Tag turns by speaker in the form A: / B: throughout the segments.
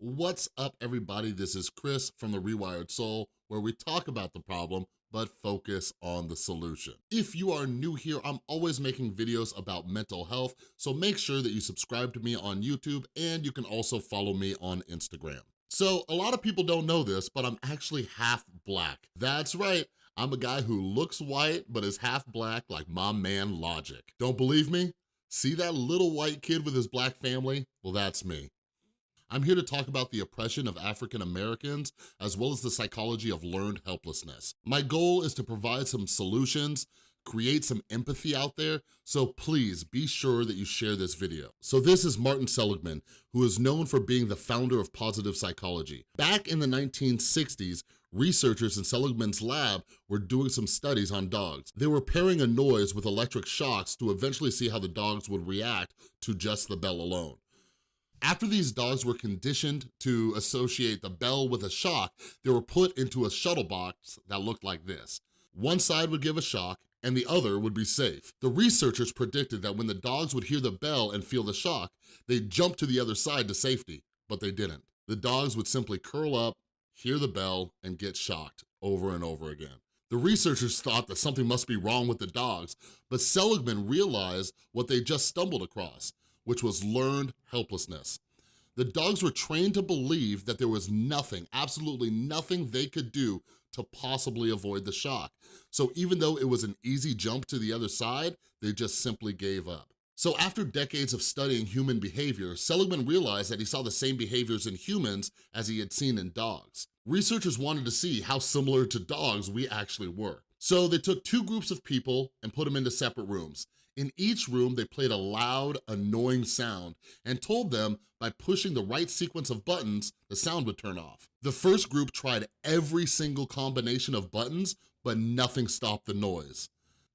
A: What's up, everybody? This is Chris from The Rewired Soul, where we talk about the problem, but focus on the solution. If you are new here, I'm always making videos about mental health, so make sure that you subscribe to me on YouTube, and you can also follow me on Instagram. So a lot of people don't know this, but I'm actually half black. That's right, I'm a guy who looks white, but is half black like my man Logic. Don't believe me? See that little white kid with his black family? Well, that's me. I'm here to talk about the oppression of African Americans, as well as the psychology of learned helplessness. My goal is to provide some solutions, create some empathy out there, so please be sure that you share this video. So this is Martin Seligman, who is known for being the founder of positive psychology. Back in the 1960s, researchers in Seligman's lab were doing some studies on dogs. They were pairing a noise with electric shocks to eventually see how the dogs would react to just the bell alone. After these dogs were conditioned to associate the bell with a shock, they were put into a shuttle box that looked like this. One side would give a shock and the other would be safe. The researchers predicted that when the dogs would hear the bell and feel the shock, they'd jump to the other side to safety, but they didn't. The dogs would simply curl up, hear the bell, and get shocked over and over again. The researchers thought that something must be wrong with the dogs, but Seligman realized what they just stumbled across which was learned helplessness. The dogs were trained to believe that there was nothing, absolutely nothing they could do to possibly avoid the shock. So even though it was an easy jump to the other side, they just simply gave up. So after decades of studying human behavior, Seligman realized that he saw the same behaviors in humans as he had seen in dogs. Researchers wanted to see how similar to dogs we actually were. So they took two groups of people and put them into separate rooms. In each room, they played a loud, annoying sound and told them by pushing the right sequence of buttons, the sound would turn off. The first group tried every single combination of buttons, but nothing stopped the noise.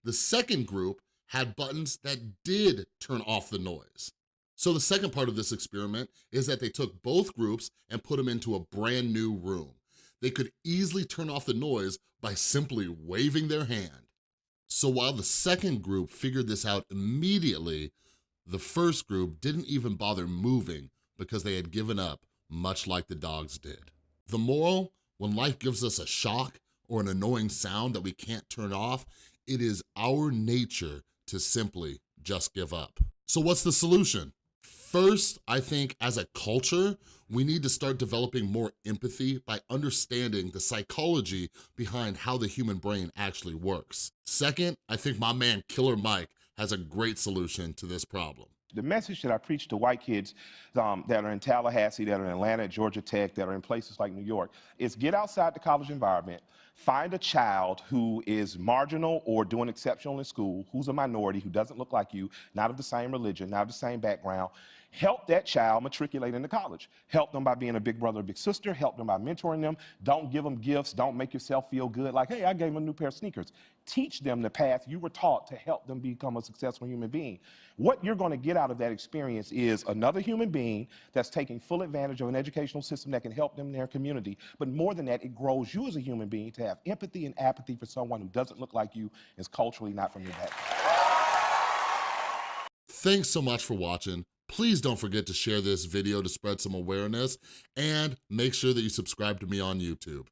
A: The second group had buttons that did turn off the noise. So the second part of this experiment is that they took both groups and put them into a brand new room. They could easily turn off the noise by simply waving their hand. So while the second group figured this out immediately, the first group didn't even bother moving because they had given up, much like the dogs did. The moral, when life gives us a shock or an annoying sound that we can't turn off, it is our nature to simply just give up. So what's the solution? First, I think as a culture, we need to start developing more empathy by understanding the psychology behind how the human brain actually works. Second, I think my man Killer Mike has a great solution to this problem.
B: The message that I preach to white kids um, that are in Tallahassee, that are in Atlanta, Georgia Tech, that are in places like New York, is get outside the college environment, find a child who is marginal or doing exceptional in school, who's a minority, who doesn't look like you, not of the same religion, not of the same background, help that child matriculate into college. Help them by being a big brother or big sister. Help them by mentoring them. Don't give them gifts. Don't make yourself feel good like, hey, I gave them a new pair of sneakers. Teach them the path you were taught to help them become a successful human being. What you're going to get out of that experience is another human being that's taking full advantage of an educational system that can help them in their community. But more than that, it grows you as a human being to have empathy and apathy for someone who doesn't look like you, is culturally not from your background.
A: Thanks so much for watching. Please don't forget to share this video to spread some awareness and make sure that you subscribe to me on YouTube.